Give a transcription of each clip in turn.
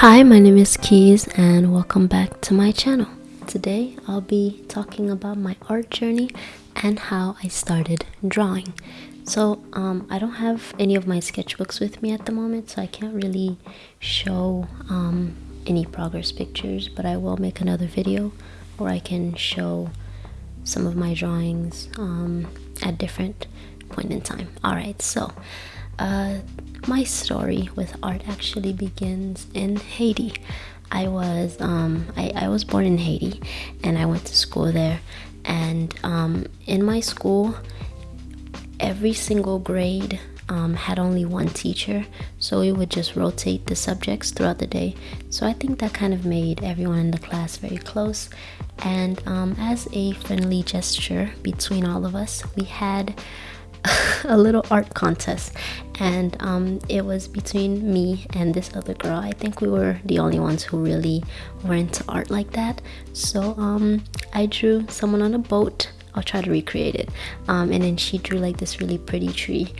Hi, my name is Keys and welcome back to my channel. Today I'll be talking about my art journey and how I started drawing. So um, I don't have any of my sketchbooks with me at the moment so I can't really show um, any progress pictures but I will make another video where I can show some of my drawings um, at different point in time. Alright, so uh, my story with art actually begins in Haiti. I was um, I, I was born in Haiti and I went to school there. And um, in my school every single grade um, had only one teacher. So we would just rotate the subjects throughout the day. So I think that kind of made everyone in the class very close. And um, as a friendly gesture between all of us we had a little art contest. And um, it was between me and this other girl. I think we were the only ones who really were into art like that. So um, i drew someone on a boat. I'll try to recreate it. Um, and then she drew like this really pretty tree.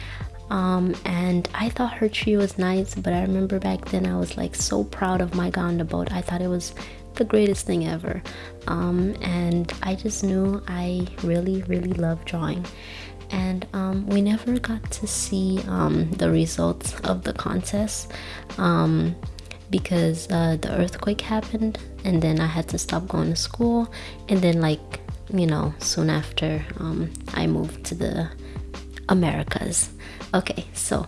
Um, and I thought her tree was nice but I remember back then I was like so proud of my guy on the boat. I thought it was the greatest thing ever. Um, and I just knew I really really love drawing and um, we never got to see um, the results of the contest um, because uh, the earthquake happened and then I had to stop going to school and then like you know soon after um, I moved to the Americas. Okay so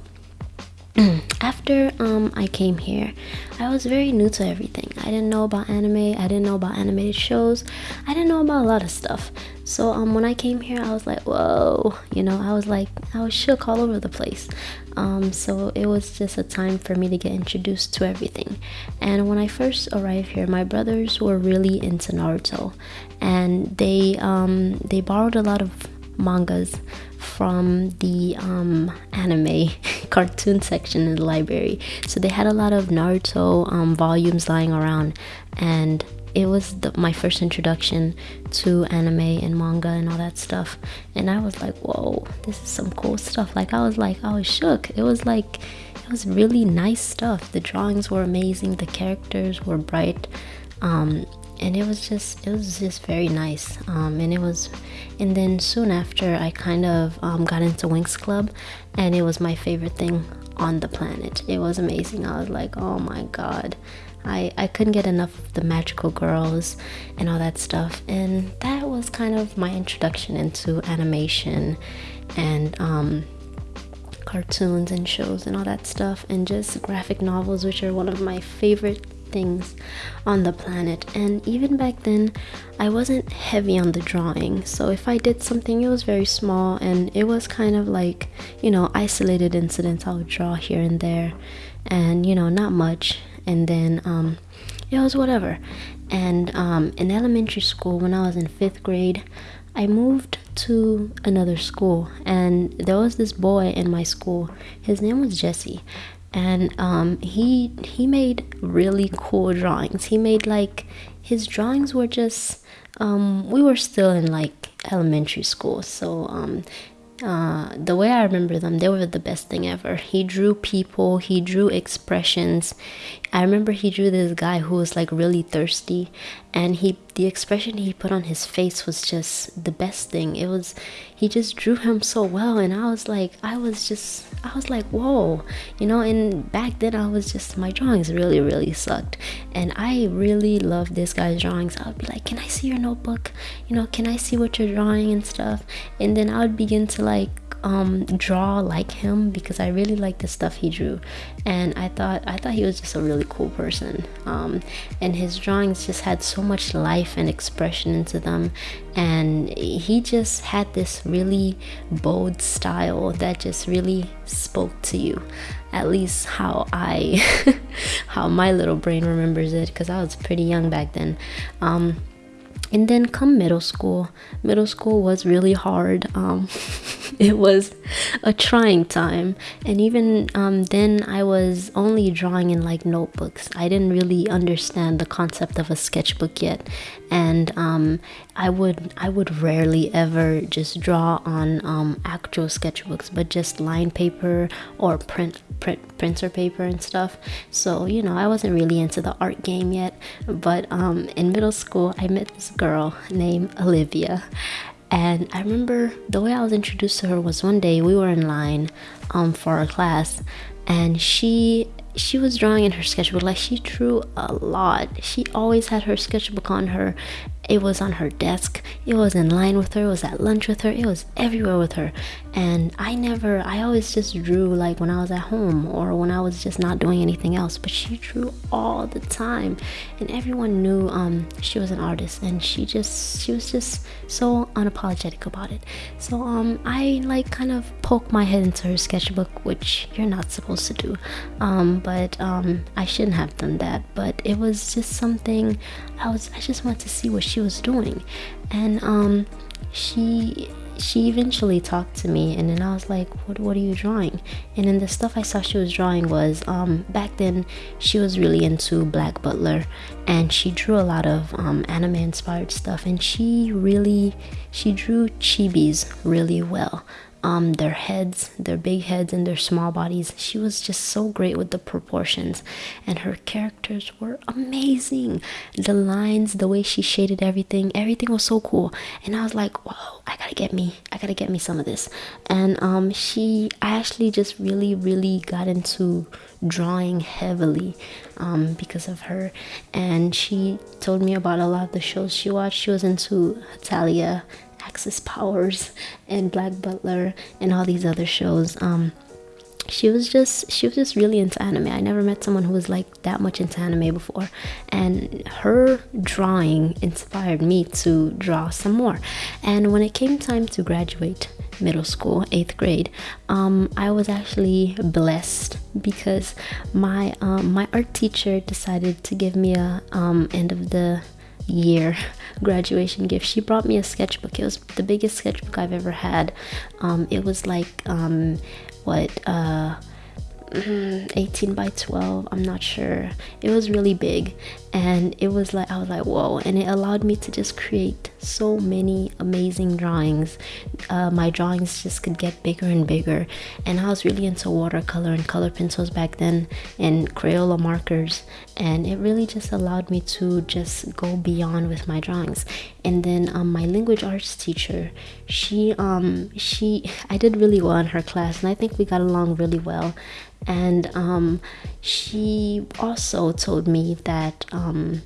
after um, I came here, I was very new to everything. I didn't know about anime. I didn't know about animated shows. I didn't know about a lot of stuff. So um, when I came here, I was like, whoa, you know, I was like, I was shook all over the place. Um, so it was just a time for me to get introduced to everything. And when I first arrived here, my brothers were really into Naruto, and they um, they borrowed a lot of mangas from the um, anime cartoon section in the library. So they had a lot of Naruto um, volumes lying around, and it was the, my first introduction to anime and manga and all that stuff. And I was like, whoa, this is some cool stuff. Like, I was like, I was shook. It was like, it was really nice stuff. The drawings were amazing, the characters were bright. Um, and it was just it was just very nice. Um, and it was and then soon after i kind of um, got into winx club and it was my favorite thing on the planet. It was amazing. I was like oh my god. I i couldn't get enough of the magical girls and all that stuff. And that was kind of my introduction into animation and um, cartoons and shows and all that stuff. And just graphic novels which are one of my favorite things on the planet. And even back then I wasn't heavy on the drawing. So if I did something it was very small and it was kind of like you know isolated incidents I would draw here and there and you know not much. And then um, it was whatever. And um, in elementary school when I was in fifth grade I moved to another school and there was this boy in my school. His name was Jesse and um, he he made really cool drawings. He made like his drawings were just um, we were still in like elementary school, so um, uh, the way I remember them, they were the best thing ever. He drew people, he drew expressions. I remember he drew this guy who was like really thirsty, and he the expression he put on his face was just the best thing. It was he just drew him so well, and I was like, I was just, I was like, whoa, you know. And back then, I was just my drawings really, really sucked, and I really loved this guy's drawings. I would be like, can I see your notebook? You know, can I see what you're drawing and stuff? And then I would begin to like um, draw like him because I really like the stuff he drew, and I thought I thought he was just a really cool person. Um, and his drawings just had so much life and expression into them, and he just had this really bold style that just really spoke to you. At least how I, how my little brain remembers it, because I was pretty young back then. Um, and then come middle school. Middle school was really hard. Um, it was a trying time. And even um, then i was only drawing in like notebooks. I didn't really understand the concept of a sketchbook yet. And um, I would I would rarely ever just draw on um, actual sketchbooks, but just line paper or print print printer paper and stuff. So you know I wasn't really into the art game yet. But um, in middle school, I met this girl named Olivia, and I remember the way I was introduced to her was one day we were in line um, for a class, and she she was drawing in her sketchbook. Like she drew a lot. She always had her sketchbook on her it was on her desk. It was in line with her. It was at lunch with her. It was everywhere with her. And i never i always just drew like when i was at home or when i was just not doing anything else. But she drew all the time. And everyone knew um, she was an artist. And she just she was just so unapologetic about it. So um, i like kind of poked my head into her sketchbook which you're not supposed to do. Um, but um, i shouldn't have done that. But it was just something i was i just wanted to see what she was doing. And um she she eventually talked to me and then I was like what, what are you drawing? And then the stuff I saw she was drawing was um, back then she was really into Black Butler and she drew a lot of um, anime inspired stuff and she really she drew chibis really well um, their heads, their big heads, and their small bodies. She was just so great with the proportions, and her characters were amazing. The lines, the way she shaded everything, everything was so cool. And I was like, whoa, I gotta get me, I gotta get me some of this. And um, she, I actually just really, really got into drawing heavily um, because of her. And she told me about a lot of the shows she watched. She was into Hetalia Axis Powers and Black Butler and all these other shows. Um, she was just she was just really into anime. I never met someone who was like that much into anime before, and her drawing inspired me to draw some more. And when it came time to graduate middle school, eighth grade, um, I was actually blessed because my um, my art teacher decided to give me a um, end of the year graduation gift. She brought me a sketchbook. It was the biggest sketchbook i've ever had. Um, it was like um, what uh, 18 by 12 i'm not sure. It was really big and it was like i was like whoa and it allowed me to just create so many amazing drawings. Uh, my drawings just could get bigger and bigger and i was really into watercolor and color pencils back then and crayola markers and it really just allowed me to just go beyond with my drawings. And then um, my language arts teacher she um she i did really well in her class and i think we got along really well and um, she also told me that um,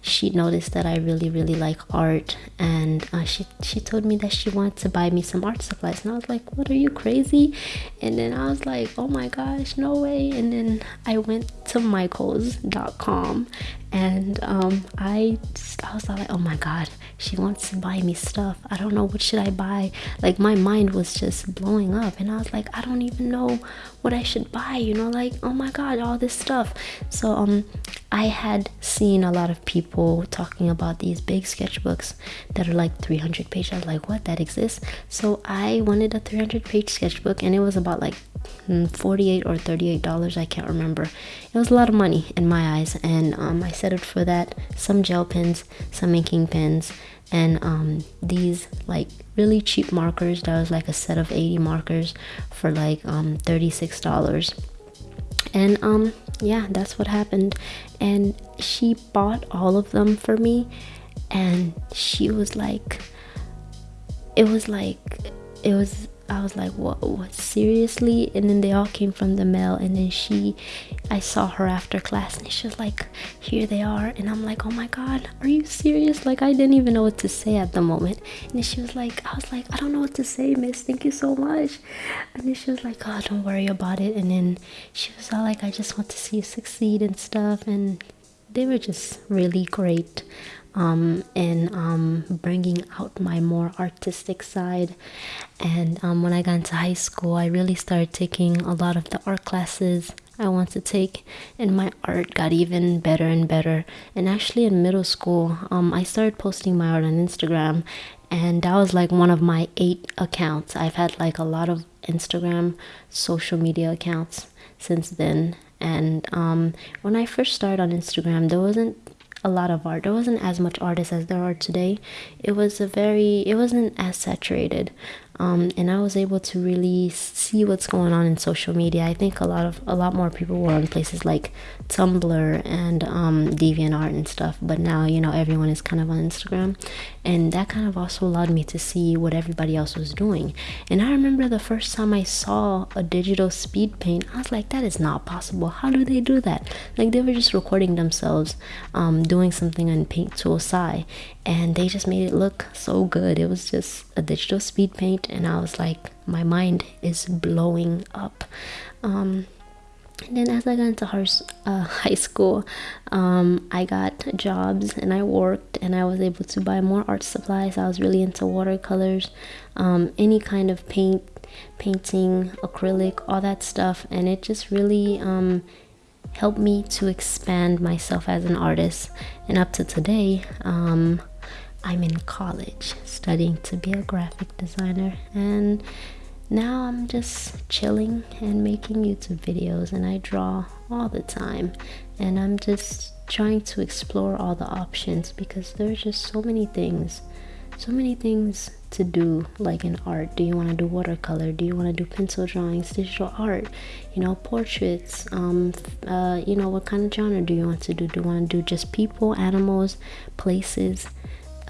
she noticed that I really really like art. And uh, she she told me that she wanted to buy me some art supplies. And I was like what are you crazy? And then I was like oh my gosh no way. And then I went to michaels.com and um, I just, I was like oh my god she wants to buy me stuff I don't know what should I buy like my mind was just blowing up and I was like I don't even know what I should buy you know like oh my god all this stuff so um I had seen a lot of people talking about these big sketchbooks that are like 300 pages. I was like, what? That exists? So I wanted a 300 page sketchbook and it was about like hmm, 48 or 38 dollars i can't remember it was a lot of money in my eyes and um, i settled for that some gel pens some inking pens and um, these like really cheap markers that was like a set of 80 markers for like um, 36 dollars. And um yeah that's what happened. And she bought all of them for me and she was like it was like it was I was like, what, what, seriously? And then they all came from the mail. And then she, I saw her after class and she was like, here they are. And I'm like, oh my God, are you serious? Like, I didn't even know what to say at the moment. And then she was like, I was like, I don't know what to say, miss. Thank you so much. And then she was like, oh, don't worry about it. And then she was all like, I just want to see you succeed and stuff. And they were just really great um, and um, bringing out my more artistic side. And um, when I got into high school, I really started taking a lot of the art classes. I want to take and my art got even better and better and actually in middle school um, I started posting my art on Instagram and that was like one of my eight accounts I've had like a lot of Instagram social media accounts since then and um, when I first started on Instagram there wasn't a lot of art. There wasn't as much artists as there are today. It was a very it wasn't as saturated um, and I was able to really see what's going on in social media. I think a lot of a lot more people were on places like Tumblr and um, DeviantArt and stuff, but now you know everyone is kind of on Instagram, and that kind of also allowed me to see what everybody else was doing. And I remember the first time I saw a digital speed paint, I was like, that is not possible. How do they do that? Like they were just recording themselves um, doing something on Paint Tool Sai, and they just made it look so good. It was just a digital speed paint, and I was like, my mind is blowing up. Um, and then as I got into uh, high school, um, I got jobs and I worked and I was able to buy more art supplies. I was really into watercolors, um, any kind of paint, painting, acrylic, all that stuff. And it just really um, helped me to expand myself as an artist. And up to today, um, I'm in college studying to be a graphic designer and now I'm just chilling and making YouTube videos and I draw all the time. And I'm just trying to explore all the options because there's just so many things so many things to do like in art. Do you want to do watercolor? Do you want to do pencil drawings digital art? You know portraits um uh you know what kind of genre do you want to do? Do you want to do just people animals places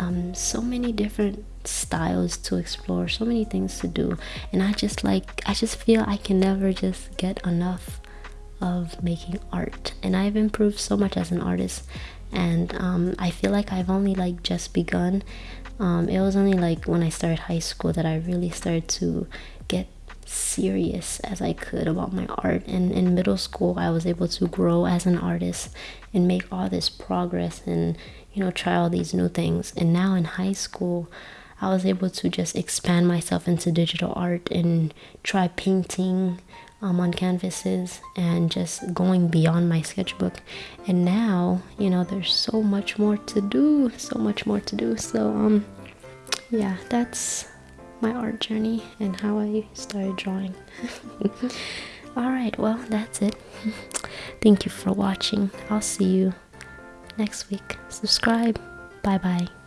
um, so many different styles to explore so many things to do. And i just like i just feel i can never just get enough of making art. And i've improved so much as an artist. And um, i feel like i've only like just begun. Um, it was only like when i started high school that i really started to get serious as i could about my art and in middle school i was able to grow as an artist and make all this progress and you know, try all these new things. And now in high school, I was able to just expand myself into digital art and try painting um, on canvases and just going beyond my sketchbook. And now, you know, there's so much more to do, so much more to do. So, um, yeah, that's my art journey and how I started drawing. All right, well, that's it. Thank you for watching. I'll see you next week. Subscribe. Bye bye.